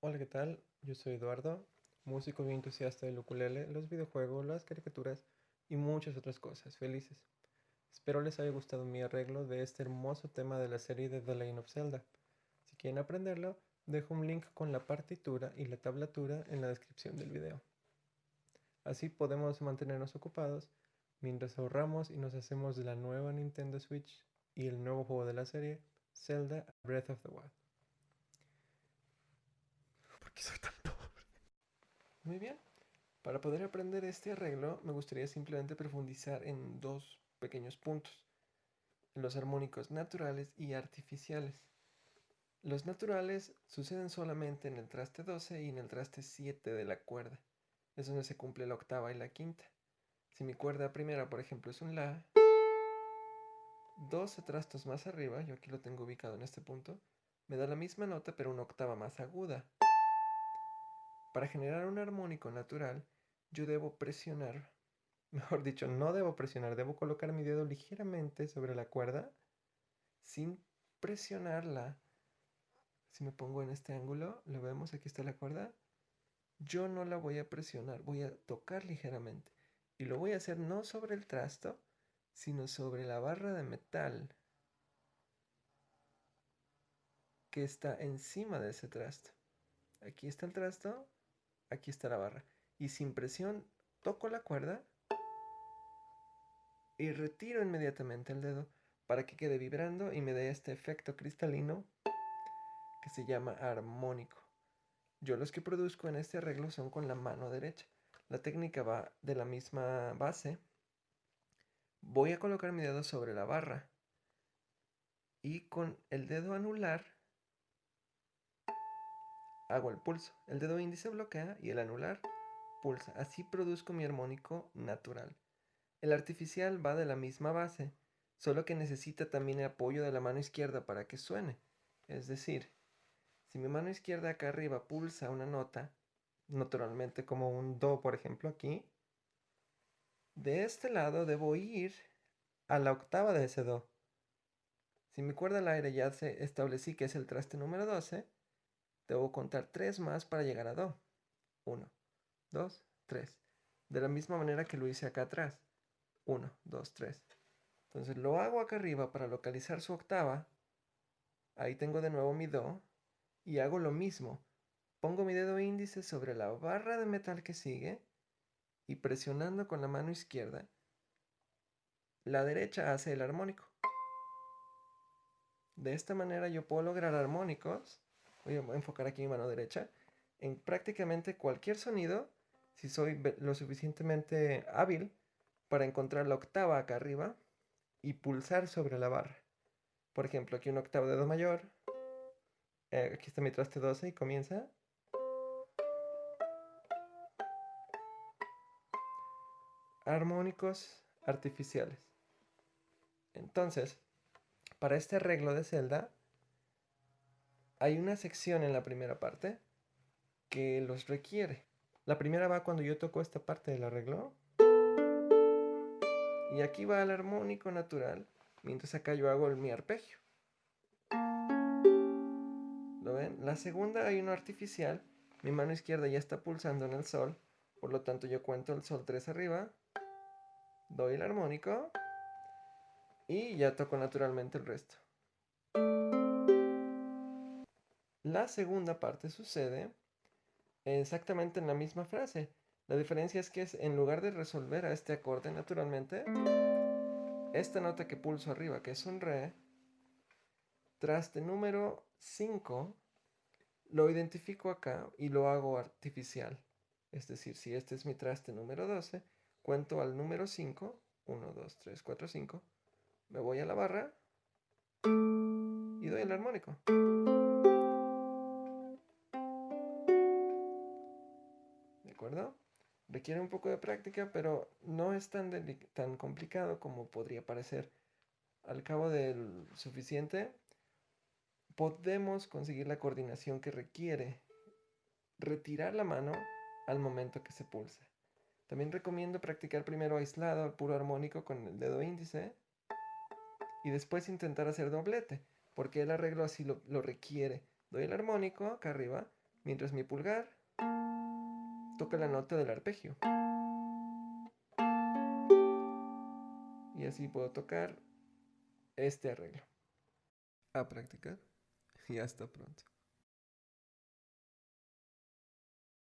Hola, ¿qué tal? Yo soy Eduardo, músico y entusiasta del ukulele, los videojuegos, las caricaturas y muchas otras cosas felices. Espero les haya gustado mi arreglo de este hermoso tema de la serie de The Legend of Zelda. Si quieren aprenderlo, dejo un link con la partitura y la tablatura en la descripción del video. Así podemos mantenernos ocupados mientras ahorramos y nos hacemos de la nueva Nintendo Switch y el nuevo juego de la serie, Zelda Breath of the Wild. Muy bien. Para poder aprender este arreglo, me gustaría simplemente profundizar en dos pequeños puntos. Los armónicos naturales y artificiales. Los naturales suceden solamente en el traste 12 y en el traste 7 de la cuerda. Es donde se cumple la octava y la quinta. Si mi cuerda primera, por ejemplo, es un La, 12 trastos más arriba, yo aquí lo tengo ubicado en este punto, me da la misma nota pero una octava más aguda. Para generar un armónico natural, yo debo presionar, mejor dicho, no debo presionar, debo colocar mi dedo ligeramente sobre la cuerda sin presionarla. Si me pongo en este ángulo, lo vemos, aquí está la cuerda. Yo no la voy a presionar, voy a tocar ligeramente. Y lo voy a hacer no sobre el trasto, sino sobre la barra de metal que está encima de ese trasto. Aquí está el trasto, aquí está la barra. Y sin presión toco la cuerda y retiro inmediatamente el dedo para que quede vibrando y me dé este efecto cristalino que se llama armónico. Yo los que produzco en este arreglo son con la mano derecha. La técnica va de la misma base. Voy a colocar mi dedo sobre la barra y con el dedo anular hago el pulso. El dedo índice bloquea y el anular pulsa. Así produzco mi armónico natural. El artificial va de la misma base, solo que necesita también el apoyo de la mano izquierda para que suene. Es decir, si mi mano izquierda acá arriba pulsa una nota, naturalmente como un Do, por ejemplo, aquí, de este lado debo ir a la octava de ese Do. Si mi cuerda al aire ya se establecí que es el traste número 12, Debo contar tres más para llegar a Do. Uno, dos, tres. De la misma manera que lo hice acá atrás. Uno, dos, tres. Entonces lo hago acá arriba para localizar su octava. Ahí tengo de nuevo mi Do. Y hago lo mismo. Pongo mi dedo índice sobre la barra de metal que sigue y presionando con la mano izquierda la derecha hace el armónico. De esta manera yo puedo lograr armónicos, voy a enfocar aquí mi mano derecha, en prácticamente cualquier sonido, si soy lo suficientemente hábil para encontrar la octava acá arriba y pulsar sobre la barra. Por ejemplo, aquí un octavo de Do mayor, eh, aquí está mi traste 12 y comienza. Armónicos artificiales. Entonces, para este arreglo de celda, hay una sección en la primera parte que los requiere. La primera va cuando yo toco esta parte del arreglo. Y aquí va el armónico natural, mientras acá yo hago el mi arpegio. ¿Lo ven? La segunda hay uno artificial. Mi mano izquierda ya está pulsando en el sol. Por lo tanto yo cuento el sol 3 arriba. Doy el armónico. Y ya toco naturalmente el resto. La segunda parte sucede exactamente en la misma frase. La diferencia es que en lugar de resolver a este acorde naturalmente, esta nota que pulso arriba, que es un re, traste número 5, lo identifico acá y lo hago artificial. Es decir, si este es mi traste número 12, cuento al número 5, 1, 2, 3, 4, 5, me voy a la barra y doy el armónico. Acuerdo? Requiere un poco de práctica, pero no es tan, tan complicado como podría parecer. Al cabo del suficiente, podemos conseguir la coordinación que requiere retirar la mano al momento que se pulsa. También recomiendo practicar primero aislado al puro armónico con el dedo índice y después intentar hacer doblete, porque el arreglo así lo, requiere. Doy el armónico acá arriba, mientras mi pulgar toca la nota del arpegio. Y así puedo tocar este arreglo. A practicar y hasta pronto.